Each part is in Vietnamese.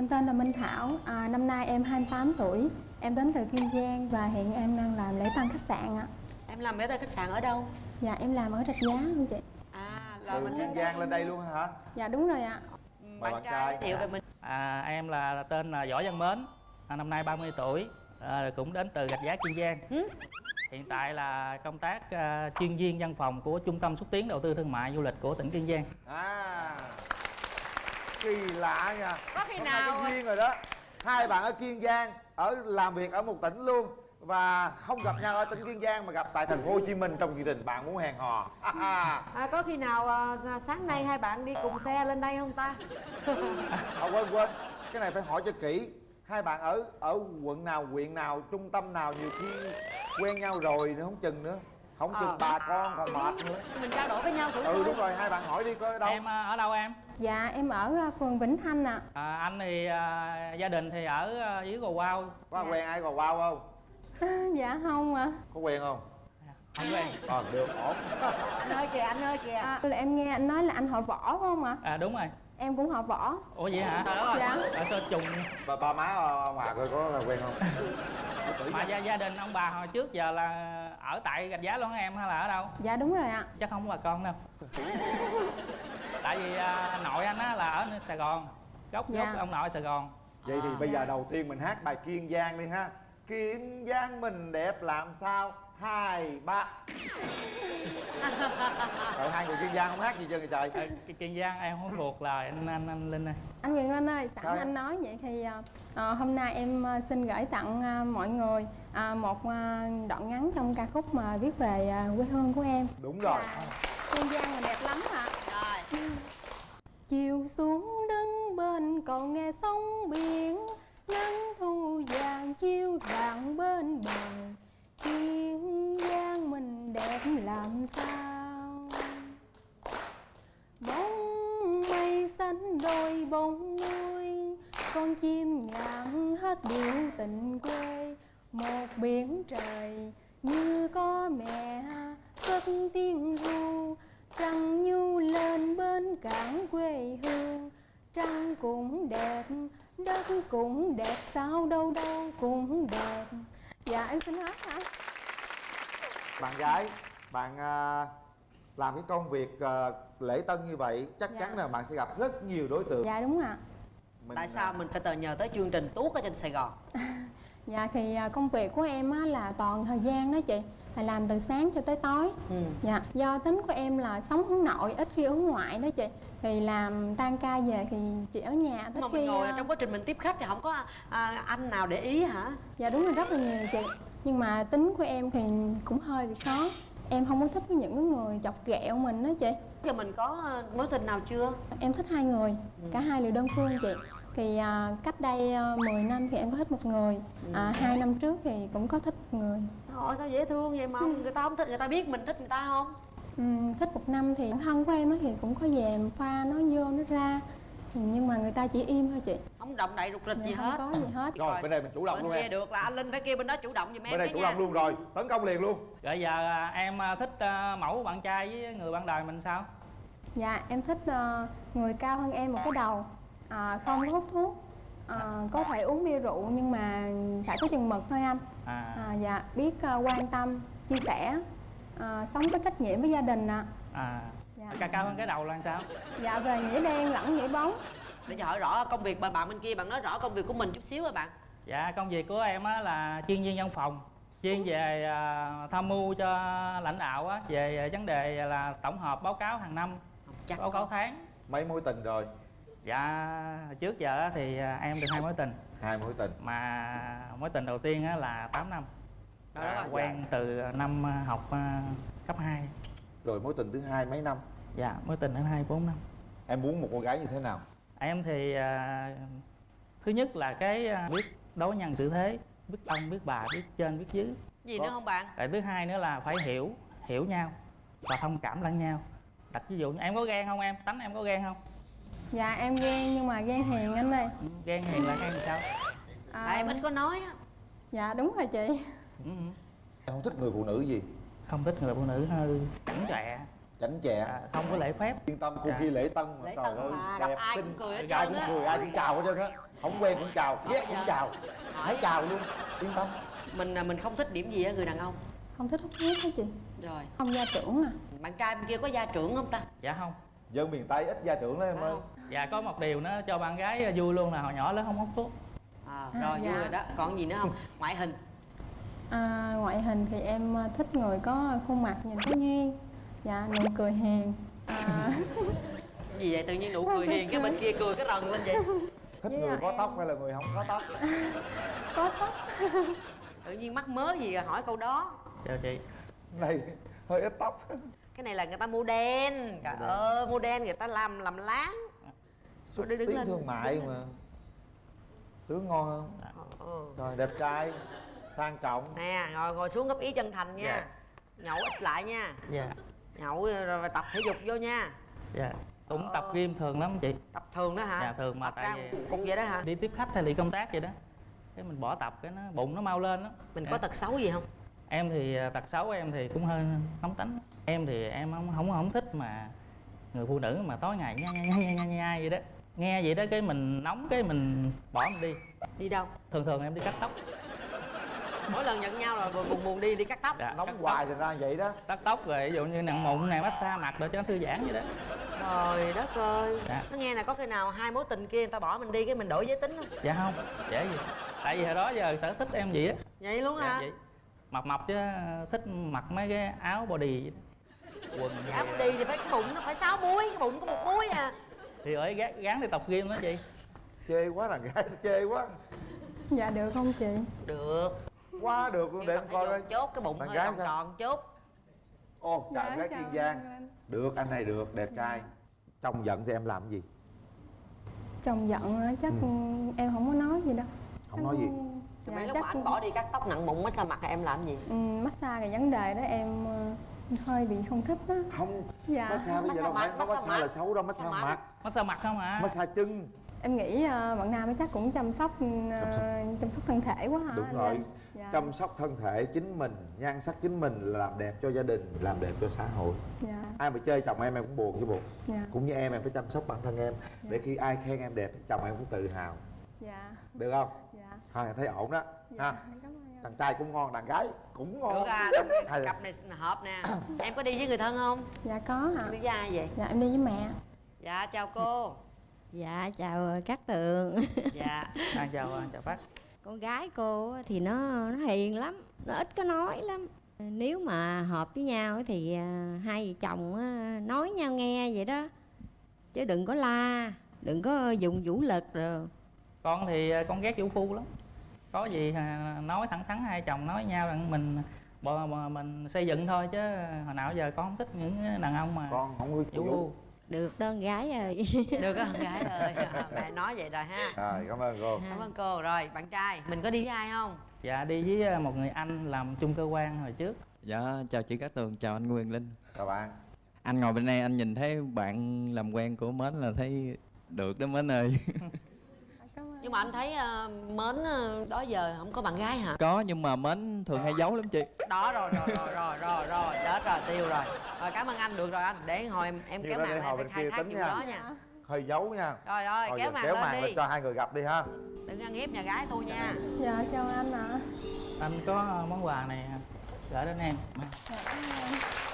Em tên là Minh Thảo, à, năm nay em 28 tuổi Em đến từ Kiên Giang và hiện em đang làm lễ tân khách sạn ạ Em làm lễ tân khách sạn ở đâu? Dạ em làm ở Rạch Giá luôn chị À là từ mình kiên giang lên đây luôn hả Dạ đúng rồi ạ bạn bạn trai. giới thiệu về mình À, em là tên là Võ Văn Mến, à, năm nay 30 tuổi, à, cũng đến từ Gạch Giá Kiên Giang. Hiện tại là công tác à, chuyên viên văn phòng của Trung tâm xúc tiến đầu tư thương mại du lịch của tỉnh Kiên Giang. à kỳ lạ nha. Có khi Hôm nào- có duyên rồi đó. Hai bạn ở kiên giang ở làm việc ở một tỉnh luôn và không gặp nhau ở tỉnh kiên giang mà gặp tại thành phố hồ chí minh trong chương trình bạn muốn hẹn hò. À, Có khi nào à, sáng nay hai bạn đi cùng xe lên đây không ta? à, quên quên. Cái này phải hỏi cho kỹ. Hai bạn ở ở quận nào huyện nào trung tâm nào nhiều khi quen nhau rồi nữa không chừng nữa. Không chừng Ờ. bà con còn mệt nữa. Mình trao đổi với nhau thử ừ thôi đúng rồi hai bạn hỏi đi coi ở đâu. Em à, ở đâu em? Dạ em ở à, phường Vĩnh Thanh ạ À, anh thì à, gia đình thì ở à, dưới Gò Quao. có quen ai còn wow không Dạ không ạ có quen không Không quen. ờ được ổn Anh ơi kìa, anh ơi kìa à, là Em nghe anh nói là anh họ võ phải không ạ? À đúng rồi. Em cũng họ võ Ủa vậy hả? Đất ơi. Dạ Ở sao trùng ba ba má ông bà coi có quen không mà gia, gia đình ông bà hồi trước giờ là ở tại Gạch Giá luôn hả em hay là ở đâu? Dạ đúng rồi ạ. Chắc không có bà con đâu. Tại vì à, nội anh á là ở sài gòn gốc Dạ. gốc ông nội sài gòn. Vậy thì bây giờ đầu tiên mình hát bài kiên giang đi ha. Kiên giang mình đẹp làm sao hai ba. Trời, hai người kiên giang không hát gì trơn vậy trời? Ờ, cái kiên giang em không thuộc lời anh anh anh linh ơi. Anh Quyền Linh ơi, sẵn Sao? anh nói vậy thì à, à, hôm nay em à, xin gửi tặng à, mọi người à, một à, đoạn ngắn trong ca khúc mà viết về à, quê hương của em. đúng rồi. Là Kiên Giang là đẹp lắm ạ. Rồi. Chiều xuống đứng bên cầu nghe sóng biển Nắng thu vàng chiếu rạng bên bờ duyên Giang mình đẹp làm sao? Bóng mây xanh đôi bóng nuôi Con chim nhạn hát điệu tình quê. Một biển trời như có mẹ cất tiếng ru Trăng nhu lên bên cảng quê hương. Trăng cũng đẹp, đất cũng đẹp Sao đâu đâu cũng đẹp. Dạ em xin hát hả? bạn gái bạn à, làm cái công việc à, lễ tân như vậy chắc Dạ. chắn là bạn sẽ gặp rất nhiều đối tượng Dạ đúng ạ Mình, Tại à, sao mình phải tờ nhờ tới chương trình tuốt ở trên Sài Gòn? Dạ thì à, công việc của em á, là toàn thời gian đó chị Là làm từ sáng cho tới tối. Ừ. Dạ do tính của em là sống hướng nội ít khi hướng ngoại đó chị. Thì làm tan ca về thì chị ở nhà ít Mà khi mình ngồi à, trong quá trình mình tiếp khách thì không có à, anh nào để ý hả? Dạ đúng là rất là nhiều chị. Nhưng mà tính của em thì cũng hơi bị khó. Em không có thích với những người chọc ghẹo mình đó chị. Giờ mình có à, mối tình nào chưa? Em thích hai người, cả hai đều đơn phương chị Thì à, cách đây à, 10 năm thì em có thích một người. À, Hai năm trước thì cũng có thích một người. Ồ sao dễ thương vậy mà không- người ta không thích, người ta biết mình thích người ta không? Ừm, thích một năm thì thân của em á thì cũng có về pha nó vô nó ra. Ừ, nhưng mà người ta chỉ im thôi chị. Không động đậy rụt rịch Dạ, gì không hết. có gì hết. Rồi bên đây mình chủ động bên luôn kia em được là anh Linh phải kia bên đó chủ động giùm em bên đây chủ nha. động luôn rồi tấn công liền luôn. Rồi giờ à, em à, thích à, mẫu bạn trai với người bạn đời mình sao? Dạ em thích ờ, người cao hơn em một cái đầu à, Không có hút thuốc. À, Có thể uống bia rượu nhưng mà phải có chừng mực thôi anh. À, à, Dạ biết ờ, quan tâm, chia sẻ à, Sống có trách nhiệm với gia đình ạ. À. Dạ. cao cao hơn cái đầu là sao? Dạ về nghĩa đen lẫn nghĩa bóng. Để cho hỏi rõ công việc bạn bạn bên kia bạn nói rõ công việc của mình chút xíu rồi bạn. dạ công việc của em á là chuyên viên văn phòng chuyên về à, tham mưu cho lãnh đạo á về à, vấn đề là tổng hợp báo cáo hàng năm Chắc báo cáo tháng. Mấy mối tình rồi dạ trước giờ á thì à, em được hai mối tình. Hai mối tình. Mà mối tình đầu tiên á là 8 năm. Trời đất ơi. quen từ năm à, học à, cấp 2 rồi mối tình thứ hai mấy năm? Dạ mối tình đến hai bốn năm. Em muốn một cô gái như thế nào? Em thì thứ nhất là cái biết đối nhân xử thế biết ông biết bà biết trên biết dưới. Gì Có. nữa không bạn? Rồi thứ hai nữa là phải hiểu hiểu nhau và thông cảm lẫn nhau. Đặt ví dụ như em có ghen không em? Tánh em có ghen không Dạ em ghen nhưng mà ghen hiền anh ơi. Ừ, ghen hiền là ghen sao? À, Tại em ít có nói á. Dạ đúng rồi chị. Ừ, ừ. em không thích người phụ nữ gì? Không thích người phụ nữ hơi cẩn trẻ. Chảnh chẹ à, không có lễ phép. Yên tâm cô Dạ. kia lễ tân mà Lễ trời tân ơi mà, gặp đẹp ai xinh. cũng cười hết ai trơn cũng á. cười ai cũng chào hết trơn á. Không quen cũng chào ghét cũng dạ. chào thấy chào luôn. Yên tâm. Mình à, mình không thích điểm gì á người đàn ông? Không thích hút thuốc hả chị? Rồi. Không gia trưởng à. Bạn trai bên kia có gia trưởng không ta? Dạ không. Dân miền tây ít gia trưởng lắm em ơi dạ có một điều nó cho bạn gái vui luôn là hồi nhỏ lớn không hút thuốc. À, À, rồi dạ. vui rồi đó. Còn gì nữa không? Ngoại hình. À, ngoại hình thì em à, thích người có khuôn mặt nhìn có duyên. Dạ nụ cười hiền. À, gì vậy? Tự nhiên nụ cười hiền cái bên kia cười cái rần lên vậy. Thích Với người có em- tóc hay là người không có tóc? Có tóc. Tự nhiên mắc mớ gì rồi hỏi câu đó. Chào chị. Này hơi ít tóc. Cái này là người ta mua đen. Trời ơi mua đen người ta làm làm láng xuất đứng tiến lên. thương mại mà. Tướng ngon không ừ. rồi đẹp trai sang trọng. Nè ngồi ngồi xuống góp ý chân thành nha. Dạ. nhậu ít lại nha. Dạ. Nhậu rồi tập thể dục vô nha. Dạ. Cũng Ờ. tập gym thường lắm chị. Tập thường đó hả? Dạ, thường mà tập tại vì- cũng vậy đó hả? đi tiếp khách hay đi công tác vậy đó. Cái mình bỏ tập cái nó bụng nó mau lên đó mình có tật xấu gì không? Em thì à, tật xấu em thì cũng hơi nóng tính. Em thì em không không không thích mà người phụ nữ mà tối ngày nha nha nha nha nha, nha vậy đó nghe vậy đó cái mình nóng cái mình bỏ mình đi. Đi đâu? Thường thường em đi cắt tóc. Mỗi lần nhận nhau là buồn buồn đi đi cắt tóc. Dạ, cắt nóng tóc. hoài thì ra vậy đó. Cắt tóc rồi ví dụ như nặng mụn này massage mặt để cho nó thư giãn vậy đó. Trời đất ơi. Dạ. nó nghe là có khi nào hai mối tình kia người ta bỏ mình đi cái mình đổi giới tính không? Dạ không dễ gì. Tại vì hồi đó giờ sở thích em vậy á. Vậy luôn dạ hả? vậy. Mập mập chứ thích mặc mấy cái áo body vậy đó. quần áo thì- đi thì phải cái bụng nó phải sáu múi cái bụng có một múi à thì ở gán, gán đi tập gym đó chị. Chê quá đàn gái chê quá. Dạ được không chị? Được. Quá được luôn để em coi coi. chốt cái bụng Bạn hơi gái tròn sao? tròn chút. Ô chào gái kiên anh giang Anh. được anh này được đẹp trai. Chồng giận thì em làm cái gì? Chồng giận á, chắc em không có nói gì đâu. Không nói gì. Thì dạ, mấy lúc chắc mà anh bỏ đi cắt tóc nặng bụng massage mặt thì em làm gì? Ừ, massage cái vấn đề đó em ờ, hơi bị không thích á. Không. Dạ. Massage bây giờ đâu phải nó massage là xấu đâu massage mặt massage mặt không à massage chân. Em nghĩ ờ, bạn nam ấy chắc cũng chăm sóc ờ, Chăm sóc. chăm sóc thân thể quá hả đúng rồi. Linh? dạ. chăm sóc thân thể chính mình nhan sắc chính mình là làm đẹp cho gia đình làm đẹp cho xã hội. Dạ. Ai mà chơi chồng em em cũng buồn chứ buồn dạ. Cũng như em em phải chăm sóc bản thân em. Để khi ai khen em đẹp thì chồng em cũng tự hào. Dạ. Được không? Dạ. Thôi thấy ổn đó. Dạ ha. cảm ơn đàn trai cũng ngon đàn gái cũng ngon. Được à Hay cặp này hợp nè. Em có đi với người thân không? Dạ có hả đi với ai vậy? Dạ em đi với mẹ. Dạ chào cô. Dạ chào các tường. Dạ. À, chào à, chào bác. Con gái cô á thì nó nó hiền lắm Nó ít có nói lắm. Nếu mà hợp với nhau thì à, hai vợ chồng á, nói nhau nghe vậy đó. Chứ đừng có la Đừng có dùng vũ lực rồi. Con thì à, con ghét vũ phu lắm có gì nói thẳng thắn hai chồng nói nhau rằng mình bò, bò, mình xây dựng thôi chứ hồi nào giờ con không thích những đàn ông mà con không có phu Được con gái ơi. Được con gái ơi. Mẹ nói vậy rồi ha. Rồi cảm ơn cô. Cảm ơn cô. Rồi bạn trai mình có đi với ai không? Dạ đi với à, một người anh làm chung cơ quan hồi trước. Dạ, chào chị Cát Tường, chào anh Quyền Linh. Chào bạn. Anh ngồi bên đây anh nhìn thấy bạn làm quen của Mến là thấy được đó Mến ơi nhưng mà anh thấy ờ, mến ờ, đó giờ không có bạn gái hả? Có nhưng mà Mến thường hay giấu lắm chị. Đó rồi rồi rồi rồi rồi rồi chết rồi tiêu rồi. Rồi cảm ơn anh được rồi anh. Để hồi em, em kéo màn để lên khai kia thác nha. đó nha. hơi giấu nha. Rồi rồi Thôi kéo màn kéo màn lên cho hai người gặp đi ha. Đừng ăn hiếp nhà gái tôi nha. Dạ. Chào anh ạ. Anh có món quà này gửi đến em. Dạ, cảm ơn.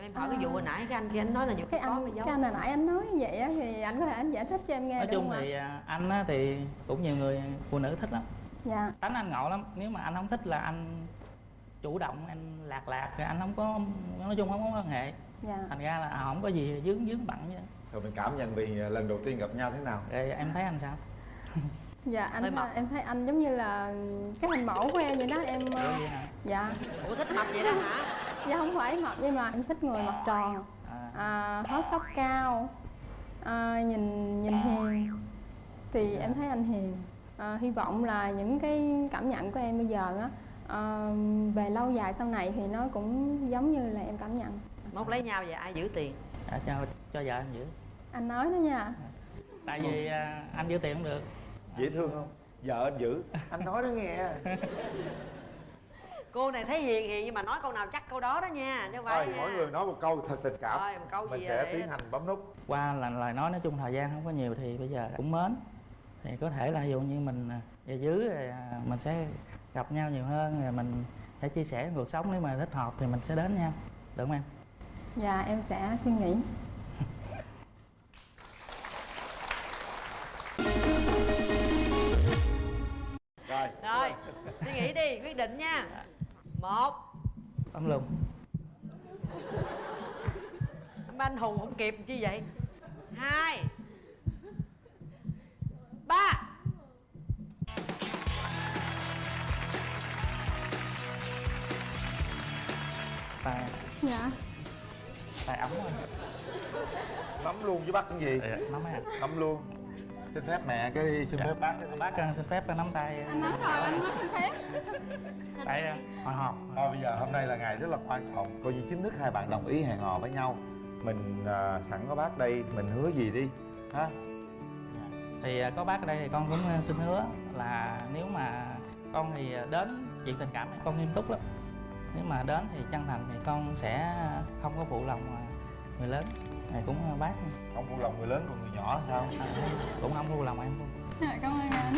Em em hỏi cái vụ hồi nãy cái anh kia anh nói là vụ cái có mà anh giấu. cái anh hồi nãy anh nói như vậy á thì anh có thể anh giải thích cho em nghe nói được chung không thì à, anh á, thì cũng nhiều người phụ nữ thích lắm. Dạ. Tánh anh ngộ lắm nếu mà anh không thích là anh chủ động anh lạc lạc thì anh không có nói chung không có quan hệ. Dạ. Thành ra là à, không có gì dướng dướng bận vậy rồi mình cảm nhận vì lần đầu tiên gặp nhau thế nào? Rồi em thấy anh sao? Dạ anh mập. em thấy anh giống như là cái hình mẫu của em vậy đó em Ủa ờ, vậy hả? dạ. Ủa thích mập vậy đó hả dạ không phải mập nhưng mà em thích người mặt tròn. À, à, hớt tóc cao. À, nhìn nhìn hiền. Thì em thấy anh hiền. À, hy vọng là những cái cảm nhận của em bây giờ á à, về lâu dài sau này thì nó cũng giống như là em cảm nhận. Mốt lấy nhau vậy ai giữ tiền? À, cho cho vợ anh giữ. Anh nói đó nha. Tại vì à, anh giữ tiền không được. Dễ thương không? Vợ anh giữ. Anh nói đó nghe cô này thấy hiền hiền nhưng mà nói câu nào chắc câu đó đó nha phải thôi nha. mỗi người nói một câu thật tình cảm. Rồi, một câu mình gì sẽ để- tiến hành bấm nút. Qua là lời nói nói chung thời gian không có nhiều thì bây giờ cũng mến. Thì có thể là ví dụ như mình à, về dưới rồi à, mình sẽ gặp nhau nhiều hơn rồi mình sẽ chia sẻ cuộc sống nếu mà thích hợp thì mình sẽ đến nhau được không em? Dạ em sẽ suy nghĩ. Rồi. Rồi suy nghĩ đi quyết định nha một. Tấm luôn Mấy anh hùng không kịp chi vậy? Hai. Ba. Tay Dạ. Tay ống thôi nắm luôn với bác cái gì? Dạ, nắm á nắm luôn xin phép mẹ cái đi xin Dạ. phép bác cái đi. Bác à, xin phép nắm tay. Anh nói rồi anh nói không phép. Tay à, hồi hộp. Thôi bây giờ hôm nay là ngày rất là quan trọng. Coi như chính thức hai bạn đồng ý hẹn hò với nhau. Mình à, sẵn có bác đây mình hứa gì đi ha? Thì à, có bác ở đây thì con cũng xin hứa là nếu mà con thì đến chuyện tình cảm này con nghiêm túc lắm. Nếu mà đến thì chân thành thì con sẽ không có phụ lòng người lớn thì cũng à, bác. Không phụ lòng người lớn còn người nhỏ sao? À, cũng không phụ lòng em. Luôn Dạ cảm ơn anh